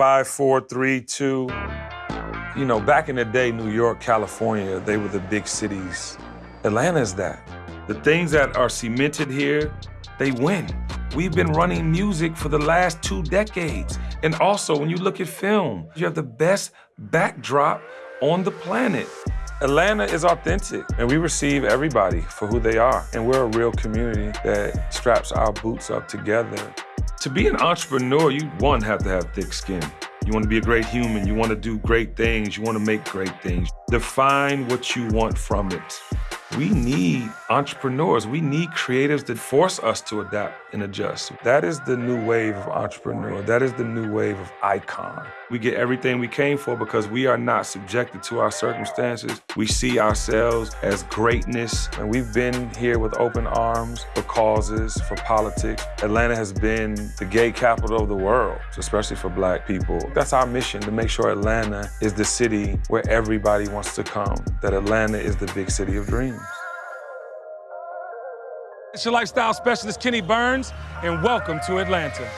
Five, four, three, two. You know, back in the day, New York, California, they were the big cities. Atlanta's that. The things that are cemented here, they win. We've been running music for the last two decades. And also, when you look at film, you have the best backdrop on the planet. Atlanta is authentic, and we receive everybody for who they are. And we're a real community that straps our boots up together. To be an entrepreneur, you, one, have to have thick skin. You want to be a great human. You want to do great things. You want to make great things. Define what you want from it. We need entrepreneurs. We need creatives that force us to adapt and adjust. That is the new wave of entrepreneur. That is the new wave of icon. We get everything we came for because we are not subjected to our circumstances. We see ourselves as greatness, and we've been here with open arms for causes, for politics. Atlanta has been the gay capital of the world, especially for black people. That's our mission, to make sure Atlanta is the city where everybody wants to come, that Atlanta is the big city of dreams. It's your lifestyle specialist, Kenny Burns, and welcome to Atlanta.